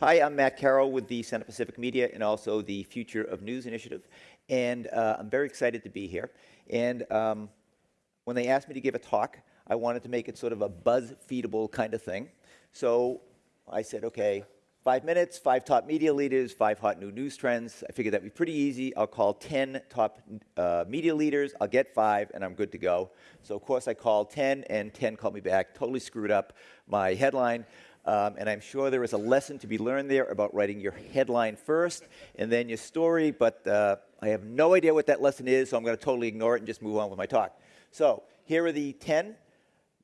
Hi, I'm Matt Carroll with the Center for Civic Media and also the Future of News Initiative. And uh, I'm very excited to be here. And um, when they asked me to give a talk, I wanted to make it sort of a buzz-feedable kind of thing. So I said, okay, five minutes, five top media leaders, five hot new news trends. I figured that'd be pretty easy. I'll call 10 top uh, media leaders, I'll get five, and I'm good to go. So of course I called 10, and 10 called me back, totally screwed up my headline. Um, and I'm sure there is a lesson to be learned there about writing your headline first and then your story, but uh, I have no idea what that lesson is, so I'm going to totally ignore it and just move on with my talk. So here are the 10.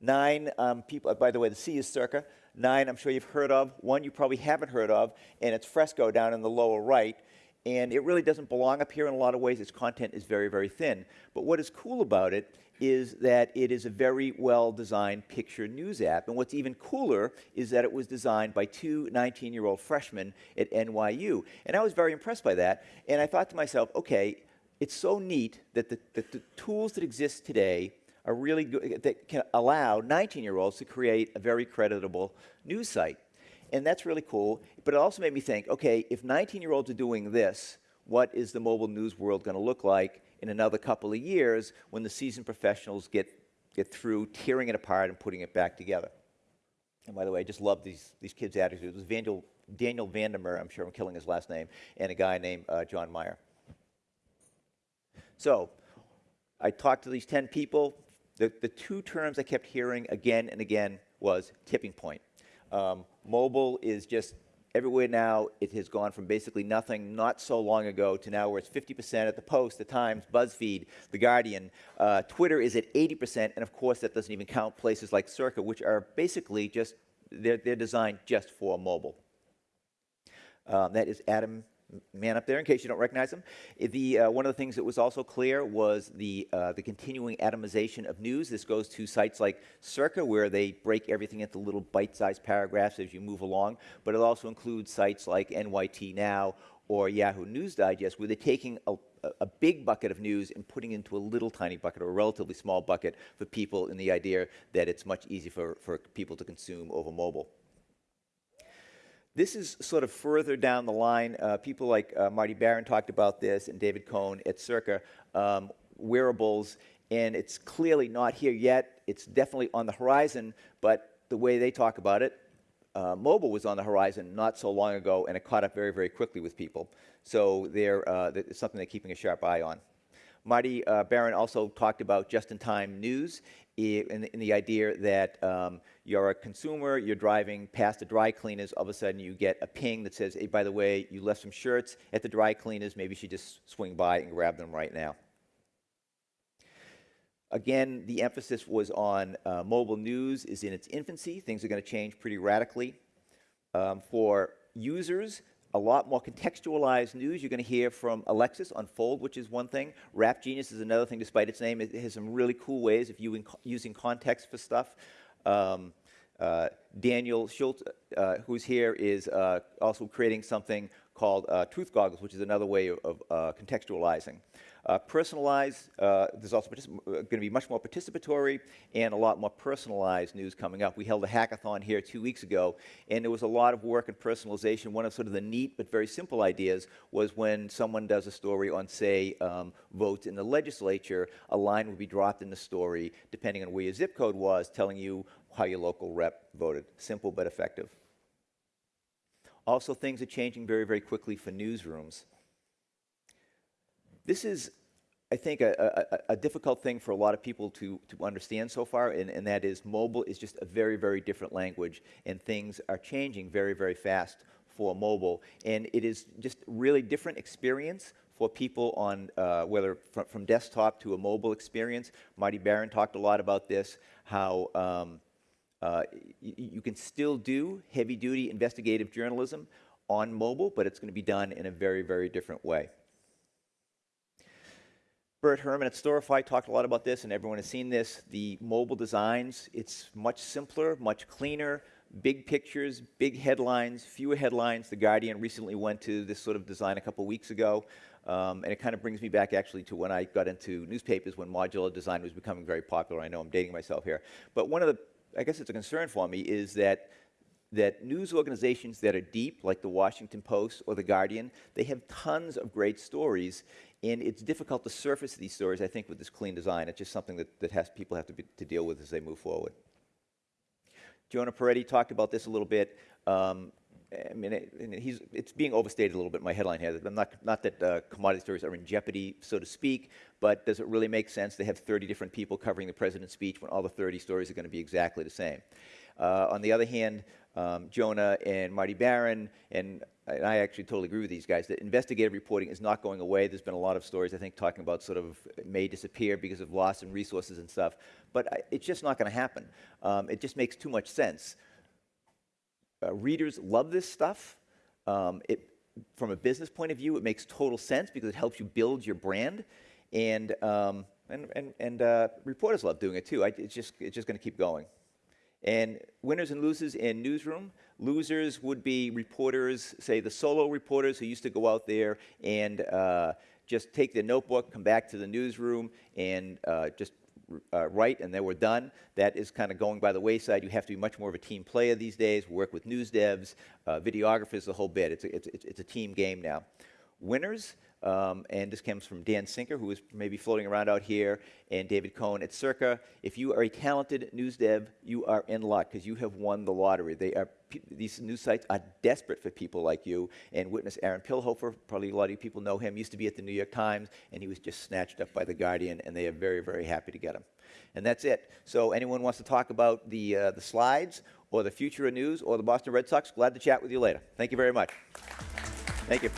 Nine um, people, uh, by the way, the C is circa. Nine I'm sure you've heard of. One you probably haven't heard of, and it's Fresco down in the lower right. And it really doesn't belong up here in a lot of ways. Its content is very, very thin. But what is cool about it is that it is a very well-designed picture news app. And what's even cooler is that it was designed by two 19-year-old freshmen at NYU. And I was very impressed by that. And I thought to myself, okay, it's so neat that the, that the tools that exist today are really good, that can allow 19-year-olds to create a very creditable news site. And that's really cool. But it also made me think, okay, if 19-year-olds are doing this, what is the mobile news world going to look like in another couple of years when the seasoned professionals get, get through tearing it apart and putting it back together. And by the way, I just love these, these kids' attitudes. It was Daniel, Daniel Vandermeer, I'm sure I'm killing his last name, and a guy named uh, John Meyer. So I talked to these 10 people. The, the two terms I kept hearing again and again was tipping point. Um, mobile is just everywhere now, it has gone from basically nothing not so long ago to now where it's 50% at the Post, the Times, BuzzFeed, The Guardian. Uh, Twitter is at 80%, and of course that doesn't even count places like Circa, which are basically just, they're, they're designed just for mobile. Um, that is Adam man up there, in case you don't recognize him. The, uh, one of the things that was also clear was the, uh, the continuing atomization of news. This goes to sites like Circa, where they break everything into little bite-sized paragraphs as you move along, but it also includes sites like NYT Now or Yahoo News Digest, where they're taking a, a big bucket of news and putting into a little tiny bucket or a relatively small bucket for people in the idea that it's much easier for, for people to consume over mobile. This is sort of further down the line. Uh, people like uh, Marty Baron talked about this and David Cohn at Circa, um, wearables, and it's clearly not here yet. It's definitely on the horizon, but the way they talk about it, uh, mobile was on the horizon not so long ago, and it caught up very, very quickly with people. So they're, uh, it's something they're keeping a sharp eye on. Marty uh, Baron also talked about just-in-time news in, in, the idea that um, you're a consumer, you're driving past the dry cleaners, all of a sudden you get a ping that says, hey, by the way, you left some shirts at the dry cleaners, maybe you should just swing by and grab them right now. Again, the emphasis was on uh, mobile news is in its infancy. Things are going to change pretty radically. Um, for users, a lot more contextualized news. You're going to hear from Alexis on Fold, which is one thing. Rap Genius is another thing, despite its name. It has some really cool ways of using, using context for stuff. Um, uh, Daniel Schultz, uh, who's here, is uh, also creating something called uh, Truth Goggles, which is another way of, uh, contextualizing. Uh, personalized, uh, there's also going to be much more participatory and a lot more personalized news coming up. We held a hackathon here two weeks ago, and there was a lot of work in personalization. One of sort of the neat but very simple ideas was when someone does a story on, say, um, votes in the legislature, a line would be dropped in the story, depending on where your zip code was, telling you how your local rep voted. Simple but effective. Also, things are changing very, very quickly for newsrooms. This is, I think, a, a, a, difficult thing for a lot of people to, to understand so far, and, and that is mobile is just a very, very different language, and things are changing very, very fast for mobile. And it is just really different experience for people on, uh, whether from, from, desktop to a mobile experience. Marty Baron talked a lot about this, how um, uh, you can still do heavy-duty investigative journalism on mobile, but it's going to be done in a very, very different way. Burt Herman at Storify talked a lot about this, and everyone has seen this. The mobile designs, it's much simpler, much cleaner, big pictures, big headlines, fewer headlines. The Guardian recently went to this sort of design a couple weeks ago, um, and it kind of brings me back actually to when I got into newspapers when modular design was becoming very popular. I know I'm dating myself here. But one of the, I guess it's a concern for me, is that that news organizations that are deep, like the Washington Post or the Guardian, they have tons of great stories, and it's difficult to surface these stories, I think, with this clean design. It's just something that, that has, people have to, be, to deal with as they move forward. Jonah Peretti talked about this a little bit. Um, I mean, and he's, it's being overstated a little bit my headline here. I'm not, not that uh, commodity stories are in jeopardy, so to speak, but does it really make sense to have 30 different people covering the president's speech when all the 30 stories are going to be exactly the same? Uh, on the other hand, um, Jonah and Marty Baron, and I, I actually totally agree with these guys, that investigative reporting is not going away. There's been a lot of stories, I think, talking about sort of may disappear because of loss in resources and stuff, but I, it's just not going to happen. Um, it just makes too much sense uh, readers love this stuff. Um, it, from a business point of view, it makes total sense because it helps you build your brand, and um, and and, and uh, reporters love doing it too. I, it's just it's just going to keep going. And winners and losers in newsroom. Losers would be reporters, say the solo reporters who used to go out there and uh, just take their notebook, come back to the newsroom, and uh, just uh, right and then we're done. That is kind of going by the wayside. You have to be much more of a team player these days, work with news devs, uh, videographers, the whole bit. It's a, it's, it's a team game now. Winners, um, and this comes from Dan Sinker, who is maybe floating around out here, and David Cohn at Circa. If you are a talented news dev, you are in luck because you have won the lottery. They are, these news sites are desperate for people like you. And witness Aron Pilhofer, probably a lot of you people know him, used to be at the New York Times, and he was just snatched up by The Guardian, and they are very, very happy to get him. And that's it. So anyone wants to talk about the, uh, the slides or the future of news or the Boston Red Sox, glad to chat with you later. Thank you very much. Thank you.